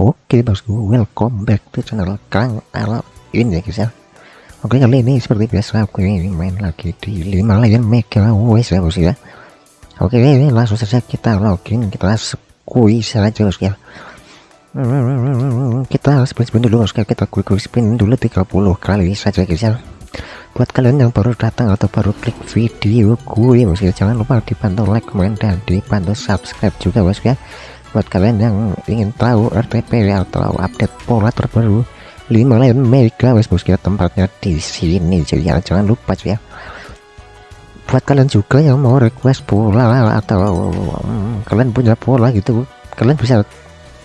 Oke bosku, welcome back to channel Kang Al ini ya guys ya. Oke kali ini seperti biasa aku ini main lagi di 5 Lion Mega Wes ya bosku ya. Oke ini langsung saja kita login kita squeeze saja bosku ya. Kita spin spin dulu bosku ya. kita quick quick spin dulu 30 kali saja guys ya. Buat kalian yang baru datang atau baru klik video gue bosku ya, jangan lupa dibantu like, comment dan dibantu subscribe juga bosku ya buat kalian yang ingin tahu RTP atau update pola terbaru 5 lain mega wes bosku ya tempatnya di sini. Jadi ya, jangan lupa ya. Buat kalian juga yang mau request pola atau um, kalian punya pola gitu kalian bisa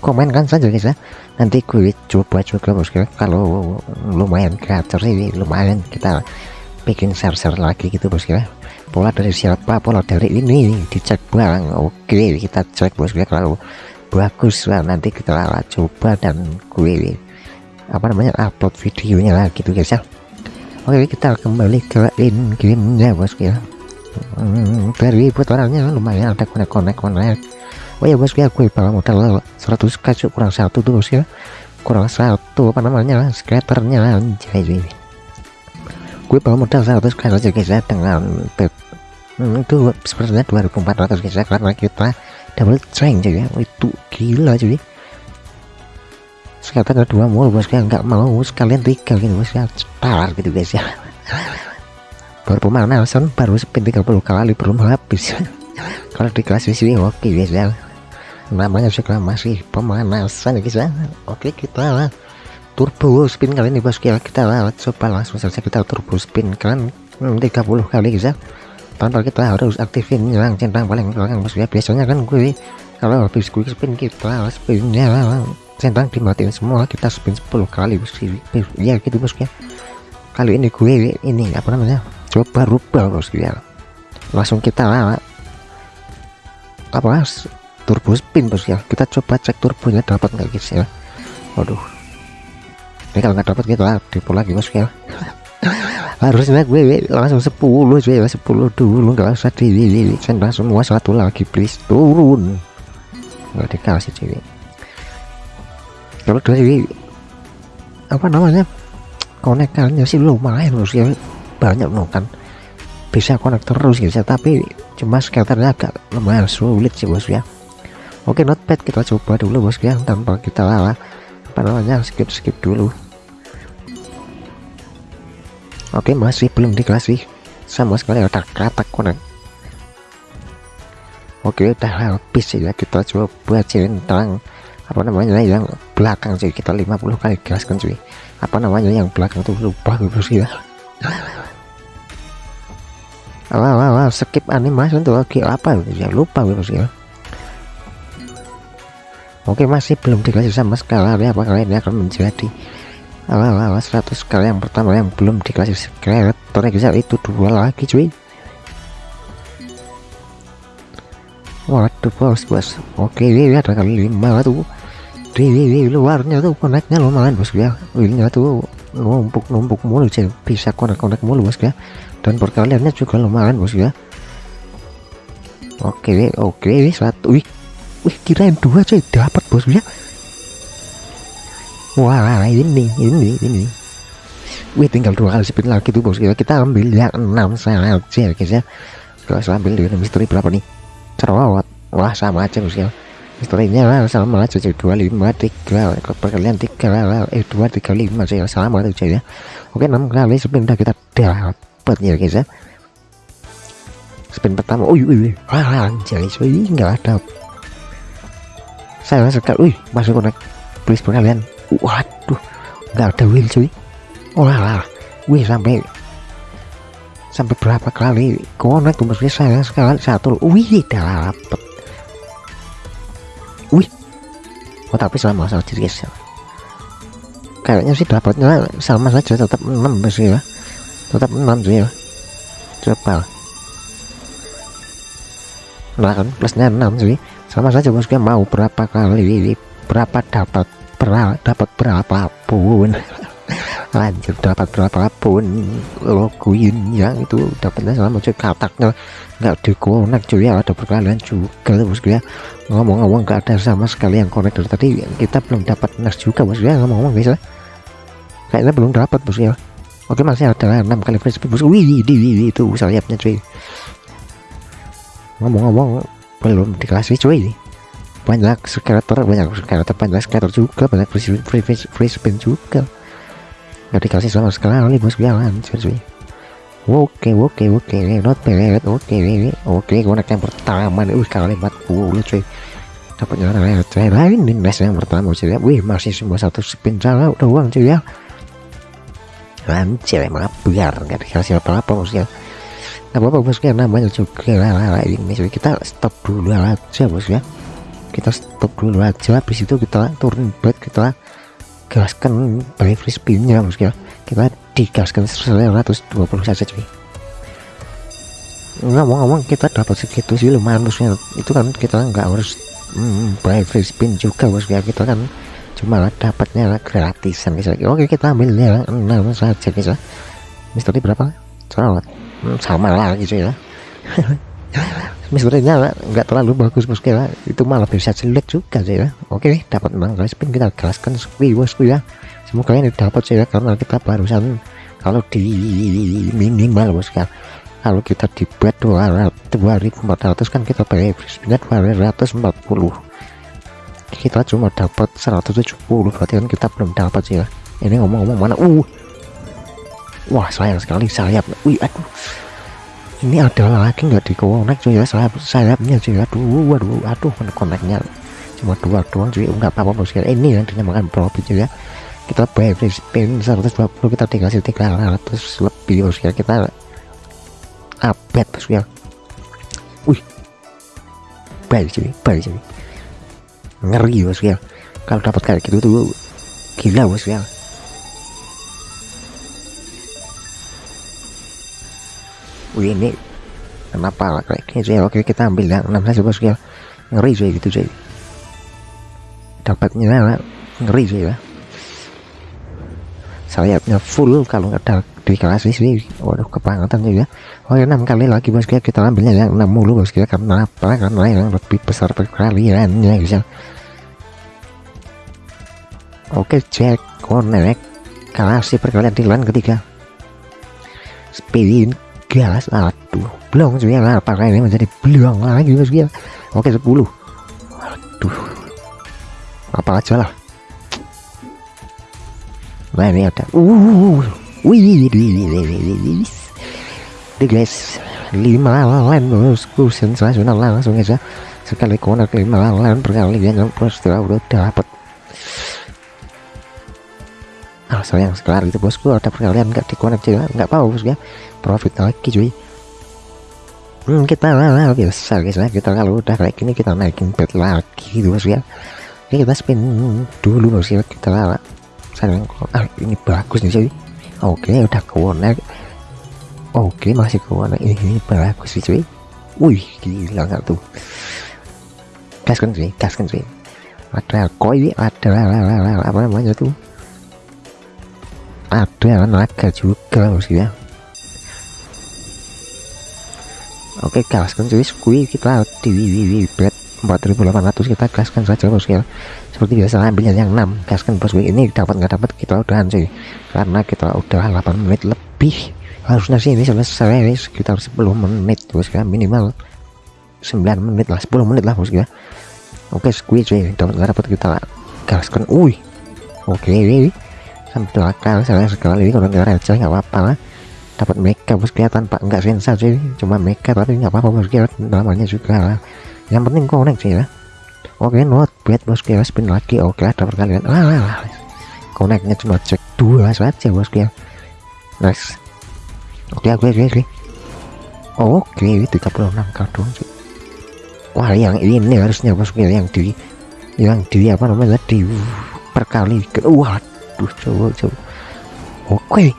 komenkan saja guys ya. Nanti gue coba juga bosku kalau lumayan kreator sih lumayan kita bikin share-share lagi gitu bosku pola dari siapa? Pola dari ini. Dicek bang oke kita cek bosku ya kalau bagus lah. Nanti kita coba dan gue apa namanya upload videonya lah gitu guys ya. Oke kita kembali ke in gamenya bosku ya hmm, dari putarannya lumayan ada konek-konek konek. Oh ya bosku ya gue bawa modal 100 kacu kurang satu tuh bosku ya kurang satu apa namanya skaternya anjay gue bawa modal 100 kacu aja guys ya dengan hmm, itu sepertinya 2400 guys ya karena kita double strength cuy ya. Itu gila cuy. Sekarang ada dua mulu bos nggak mau sekalian tiga gitu bos ya. Cetar gitu guys ya. Baru pemanasan baru spin 30 kali belum habis. Kalau di kelas sini oke guys ya. Namanya juga masih pemanasan guys ya. Oke kita lah. Turbo spin kali ini bos ya. Kita lah coba langsung saja kita turbo spin kan 30 kali guys ya tanpa kita harus aktifin yang centang paling belakang bos ya biasanya kan gue kalau habis quick spin kita spinnya centang dimatiin semua kita spin 10 kali bos ya gitu bos ya kali ini gue ini apa namanya coba rubah bos ya langsung kita apa turbo spin bos ya kita coba cek turbonya dapat nggak guys ya. Waduh. Ini kalau nggak dapat kita depo lagi bos ya harusnya gue langsung 10 cuy 10 dulu nggak usah di, di, di sendal semua satu lagi please turun. Nggak dikasih cuy kalau dari apa namanya konekannya sih lumayan bos ya banyak loh kan. Bisa konek terus gitu tapi cuma skaternya agak lumayan sulit sih bos ya. Oke notepad kita coba dulu bos ya tanpa kita lala. Apa namanya skip skip dulu Oke masih belum dikasih sama sekali ada kata konek Oke udah habis ya kita coba centang apa namanya yang belakang sih kita 50 kali gaskan cuy. Apa namanya yang belakang tuh lupa gitu sih ya wah, wah, wah, skip animasi untuk lagi apa? Ya lupa gitu sih ya. Oke masih belum dikasih sama sekali. Apa kalian? Akan menjadi alah alah 100 kali yang pertama yang belum dikasih kreator bisa itu dua lagi cuy. Waduh bos bos. Oke ada kali lima tuh. Di, luarnya tuh koneknya lumayan bos ya. Wheelnya tuh numpuk numpuk mulu sih bisa konek konek mulu bos ya. Dan perkaliannya juga lumayan bos ya. Oke oke satu wih wih kirain dua cuy. Dapat bos ya wah ini ini ini wih tinggal dua kali spin lagi tuh bos kita, kita ambil yang enam saja guys ya kalau saya ambil dengan misteri berapa nih cerewet wah sama aja bos ya misterinya lah sama aja jadi dua lima tiga perkalian tiga lah eh dua tiga lima sih sama aja ya oke enam kali spin udah kita dapat ya guys ya spin pertama oh iya wah anjay cuy nggak ada saya sekali wih masuk konek please perkalian waduh nggak ada wheel cuy. Wah wih sampai sampai berapa kali? Konek tuh maksudnya saya sekali satu wih dapet wih. Oh tapi sama saja guys kayaknya sih dapatnya sama saja tetap 6 sih ya. Tetap 6 sih ya. Coba. Nah kan plusnya 6 sih. Sama saja bosku mau berapa kali berapa dapat pernah dapat berapa pun lanjut dapat berapapun. Logoin ya itu dapatnya sama cuy kataknya. Nggak dikonek cuy ya ada perkalian juga bosku ya ngomong-ngomong nggak ada sama sekali yang konek dari tadi. Kita belum dapat nas juga bosku ya ngomong-ngomong guys ya. Kayaknya belum dapat bosku ya oke masih ada 6 kali free bosku wih di wih, itu sayapnya cuy. Ngomong-ngomong belum dikasih cuy banyak skater banyak skater banyak skater juga banyak free, free, free, spin juga. Nggak dikasih sama sekali bos lanjut cuy. Oke oke oke not bad oke oke gue naik yang pertama nih. Wih kali 40 cuy. Dapat jalan receh lain nih nes yang pertama cuy ya. Wih masih semua satu spin salah udah uang cuy ya. Lanjut emang biar nggak dikasih apa-apa bosnya nggak apa-apa bosnya namanya juga. Lah ini cuy. Kita stop dulu aja bos ya kita stop dulu aja. Habis itu kita turun bed kita gaskan by free spinnya bos ya kita digaskan 120 saja cuy. Ngomong-ngomong kita dapat segitu sih lumayan bosnya itu kan kita nggak harus hmm, by free spin juga bos ya kita kan cuma dapatnya gratisan guys oke kita ambilnya enam saja guys ya misteri berapa? Salah. Hmm, sama lah gitu ya misterinya nggak terlalu bagus bosku ya itu malah bisa jelek juga sih ya oke dapat menang guys spin kita gaskan sepi bosku ya. Semoga ini dapat sih ya karena kita barusan kalau di minimal bosku kalau kita di bet 2400 kan kita pakai spinnya 240 kita cuma dapat 170 berarti kan kita belum dapat sih ya. Ini ngomong-ngomong mana? Uh. Wah sayang sekali sayap. Wih aduh ini ada lagi nggak di connect cuy ya? Sayap sayapnya cuy aduh waduh aduh koneknya. Cuma dua doang cuy nggak apa-apa bos. Ya ini yang dinamakan profit cuy ya. Kita bayar spin 120 kita dikasih 300 lebih bos. Ya kita update bos ya. Wih. Baik cuy baik cuy. Ngeri bos ya. Kalau dapat kayak gitu tuh gila bos ya Wih ini kenapa kayak gini sih? Oke kita ambil yang 6 saja bos ya ngeri sih gitu sih dapatnya ngeri sih ya sayapnya full kalau ada dikasih sih waduh kebangetan juga oh ya 6 kali lagi bos ya kita ambilnya yang 6 mulu bos ya karena apa? Karena yang lebih besar perkaliannya ya. Oke cek connect. Kasih perkalian di line ketiga. Spin gas aduh belum cuy lah pakai ini menjadi belang lagi ya oke 10 aduh. Apa aja lah. Nah ini ada. Uh wih guys lima lain bosku sensasional langsung aja. Sekali konek lima lain udah dapat ah sayang sekali itu bosku ada perkalian nggak dikonek juga nggak apa bos ya profit lagi cuy. Hmm, kita lah biasa guys ya kita kalau udah kayak gini kita naikin bet lagi gitu bos ya Oke, kita spin dulu bos ya kita lah sayang ah ini bagus nih cuy. Oke udah konek oke masih konek ini, ini bagus sih cuy. Wih gila nggak tuh? Gas kan cuy. Gas kan cuy. Ada koi ada apa namanya tuh ada naga juga bos ya oke gaskan cuy. Squee kita di bet. 4800 kita gaskan saja bos ya. Seperti biasa ambilnya yang 6 gaskan bos ini dapat nggak dapat kita udahan cuy. Karena kita udah 8 menit lebih. Harusnya sih ini selesai sekitar 10 menit bos ya. Minimal 9 menit lah 10 menit lah bos ya. Oke squee cuy. Dapat nggak dapat kita gaskan. Wih oke ini sampai akal saya sekali kalau nggak receh nggak apa-apa lah. Dapat mecha bos kelihatan pak nggak sensa sih. Cuma mecha tapi nggak apa-apa bos kira namanya juga lah. Yang penting connect sih ya. Oke not bad bos kira spin lagi. Oke ada perkalian lah lah connectnya cuma cek dua saja bos kira nice. Oke oke oke oke. Oke 36 kartu sih wah yang ini harusnya bos kira yang di yang di apa namanya di perkali wah aduh coba coba. Oke.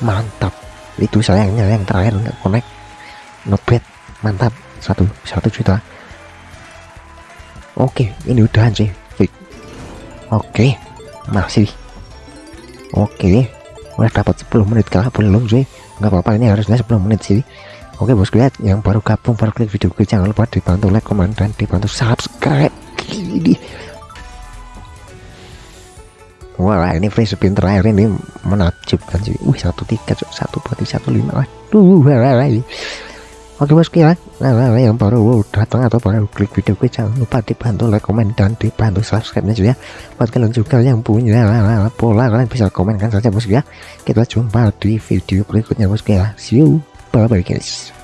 Mantap. Itu sayangnya yang terakhir nggak connect. Not bad mantap. Satu satu juta. Oke ini udahan sih. Oke masih. Oke. Udah dapat 10 menit kah belum sih. Nggak apa-apa ini harusnya 10 menit sih. Oke bosku lihat yang baru gabung baru klik video gue jangan lupa dibantu like comment dan dibantu subscribe. Ini Wah ini free spin terakhir ini menakjubkan sih. Wih satu tiket satu berarti satu lima. Aduh, ini. Oke bosku ya, nah, yang baru datang atau baru klik video gue jangan lupa dibantu like, komen dan dibantu subscribe nya ya. Buat kalian juga yang punya pola kalian bisa komenkan saja bosku ya. Kita jumpa di video berikutnya bosku ya. See you, bye bye guys.